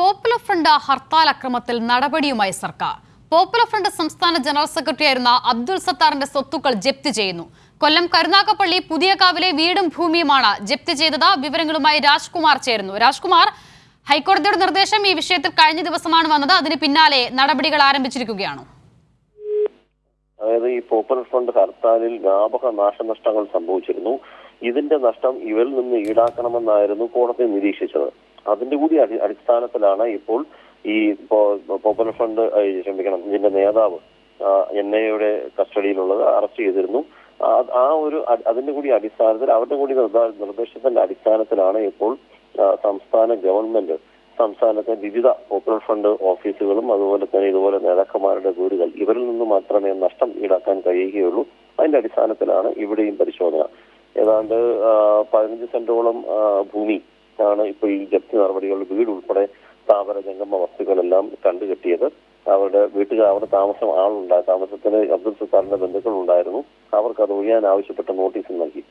Popular front hartal അക്രമത്തിൽ നടപടിയുമായി സർക്കാർ. പോപ്പുലർ ഫ്രണ്ട് സംസ്ഥാന ജനറൽ സെക്രട്ടറി സെക്രട്ടറിയായിരുന്ന അബ്ദുൾ സത്താറിന്റെ സ്വത്തുക്കൾ ജപ്തി ചെയ്യുന്നു. കൊല്ലം കരുനാഗപ്പള്ളി പുതിയകാവിലെ വീടും ഭൂമിയുമാണ് ജപ്തി ചെയ്തത്. വിവരങ്ങളുമായി രാജ്കുമാർ ചേരുന്നു. രാജ്കുമാർ ഹൈക്കോടതിയുടെ നിർദ്ദേശം ഈ വിഷയത്തിൽ കഴിഞ്ഞ ദിവസമാണ് വന്നത്. അതിന് പിന്നാലെ നടപടികൾ ആരംഭിച്ചിരിക്കുകയാണോ. അതായത് ഈ പോപ്പുലർ ഫ്രണ്ട് ഹർത്താലിൽ വ്യാപക നാശനഷ്ടങ്ങൾ സംഭവിച്ചിരുന്നു. ഇതിന്റെ നഷ്ടം ഇവരിൽ നിന്ന് ഈടാക്കണമെന്നായിരുന്നു കോടതി നിരീക്ഷിച്ചത്. അതിന്റെ കൂടി അടി- അടിസ്ഥാനത്തിലാണ് ഇപ്പോൾ ഈ പോപ്പുലർ ഫ്രണ്ട് ക്ഷമിക്കണം ഇതിന്റെ നേതാവ് എൻ ഐ എയുടെ കസ്റ്റഡിയിലുള്ളത് അറസ്റ്റ് ചെയ്തിരുന്നു. ആ- ഒരു അതിന്റെ കൂടി അടിസ്ഥാനത്തിൽ അവരുടെ കൂടി നിർദ്ദ- നിർദ്ദേശത്തിന്റെ അടിസ്ഥാനത്തിലാണ് ഇപ്പോൾ സംസ്ഥാന ഗവൺമെന്റ് സംസ്ഥാനത്തെ വിവിധ പോപ്പുലർ ഫ്രണ്ട് ഓഫീസുകളും അതുപോലെ തന്നെ ഇതുപോലെ നേതാക്കന്മാരുടെ വീടുകൾ ഇവരിൽ നിന്ന് മാത്രമേ നഷ്ടം ഈടാക്കാൻ കഴിയുകയുള്ളൂ. അതിന്റെ അടിസ്ഥാനത്തിലാണ് ഇവിടെയും പരിശോധന. ഏതാണ്ട് പതിനഞ്ച് സെന്റോളം ഭൂമി ആണ് ഇപ്പോൾ ഈ ജപ്തി നടപടികൾ വീട് ഉൾപ്പെടെ സ്ഥാപന ജംഗമ വസ്തുക്കളെല്ലാം കണ്ടുകെട്ടിയത് അവരുടെ വീട്ടുകാർ അവരുടെ താമസം ആളുണ്ടായി താമസത്തിന് അബ്ദുൾ സത്താറിന്റെ ബന്ധുക്കൾ ഉണ്ടായിരുന്നു അവർക്ക് അത് ഒഴിയാൻ ആവശ്യപ്പെട്ട നോട്ടീസ് നൽകിയിട്ടുണ്ട്